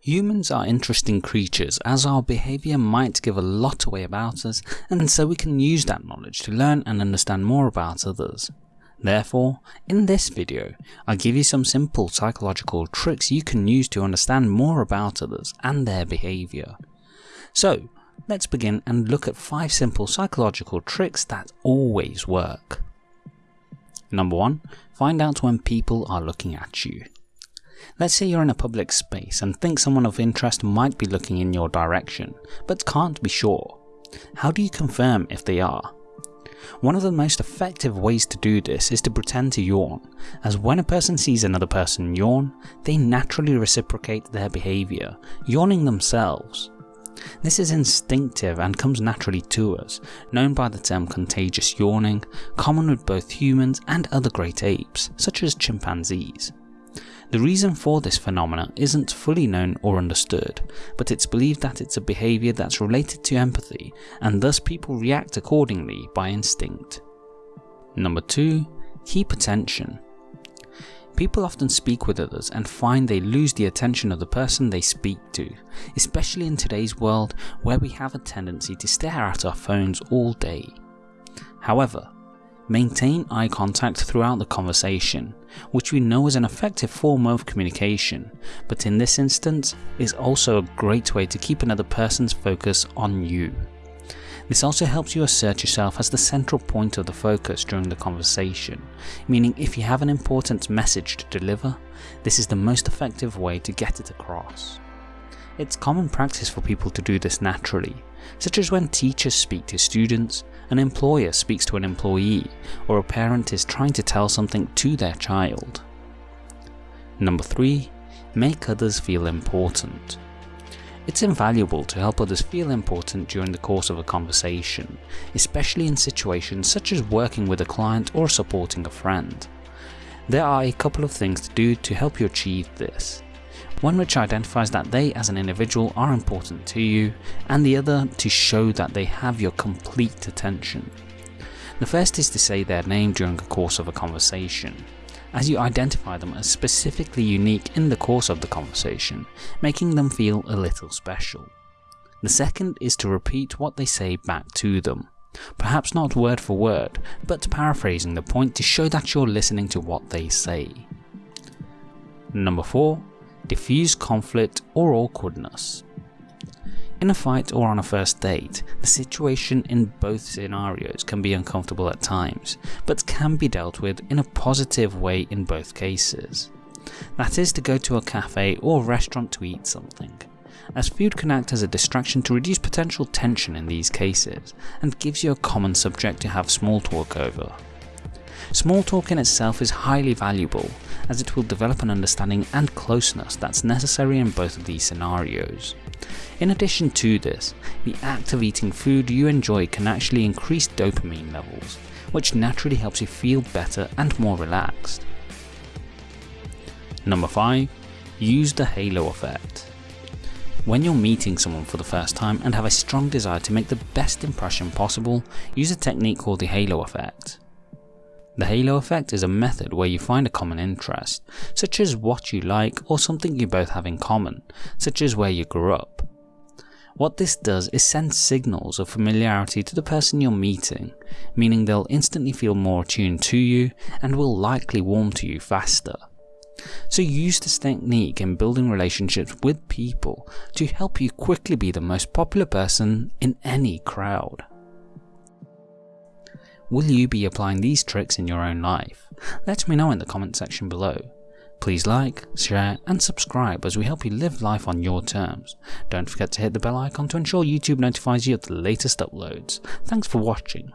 Humans are interesting creatures as our behaviour might give a lot away about us and so we can use that knowledge to learn and understand more about others. Therefore, in this video, I give you some simple psychological tricks you can use to understand more about others and their behaviour. So, let's begin and look at 5 simple psychological tricks that always work. Number 1. Find out when people are looking at you. Let's say you're in a public space and think someone of interest might be looking in your direction, but can't be sure. How do you confirm if they are? One of the most effective ways to do this is to pretend to yawn, as when a person sees another person yawn, they naturally reciprocate their behaviour, yawning themselves. This is instinctive and comes naturally to us, known by the term contagious yawning, common with both humans and other great apes, such as chimpanzees. The reason for this phenomena isn't fully known or understood, but it's believed that it's a behaviour that's related to empathy and thus people react accordingly by instinct. Number 2. Keep attention. People often speak with others and find they lose the attention of the person they speak to, especially in today's world where we have a tendency to stare at our phones all day. However, Maintain eye contact throughout the conversation, which we know is an effective form of communication, but in this instance is also a great way to keep another person's focus on you. This also helps you assert yourself as the central point of the focus during the conversation, meaning if you have an important message to deliver, this is the most effective way to get it across. It's common practice for people to do this naturally, such as when teachers speak to students, an employer speaks to an employee, or a parent is trying to tell something to their child. Number 3. Make others feel important. It's invaluable to help others feel important during the course of a conversation, especially in situations such as working with a client or supporting a friend. There are a couple of things to do to help you achieve this one which identifies that they as an individual are important to you, and the other to show that they have your complete attention. The first is to say their name during the course of a conversation, as you identify them as specifically unique in the course of the conversation, making them feel a little special. The second is to repeat what they say back to them, perhaps not word for word, but paraphrasing the point to show that you're listening to what they say. Number 4 diffuse conflict or awkwardness. In a fight or on a first date, the situation in both scenarios can be uncomfortable at times, but can be dealt with in a positive way in both cases. That is to go to a cafe or restaurant to eat something, as food can act as a distraction to reduce potential tension in these cases, and gives you a common subject to have small talk over. Small talk in itself is highly valuable, as it will develop an understanding and closeness that's necessary in both of these scenarios. In addition to this, the act of eating food you enjoy can actually increase dopamine levels, which naturally helps you feel better and more relaxed. Number 5. Use the halo effect. When you're meeting someone for the first time and have a strong desire to make the best impression possible, use a technique called the halo effect. The halo effect is a method where you find a common interest, such as what you like or something you both have in common, such as where you grew up. What this does is send signals of familiarity to the person you're meeting, meaning they'll instantly feel more attuned to you and will likely warm to you faster. So use this technique in building relationships with people to help you quickly be the most popular person in any crowd. Will you be applying these tricks in your own life? Let me know in the comment section below. Please like, share and subscribe as we help you live life on your terms. Don't forget to hit the bell icon to ensure YouTube notifies you of the latest uploads. Thanks for watching.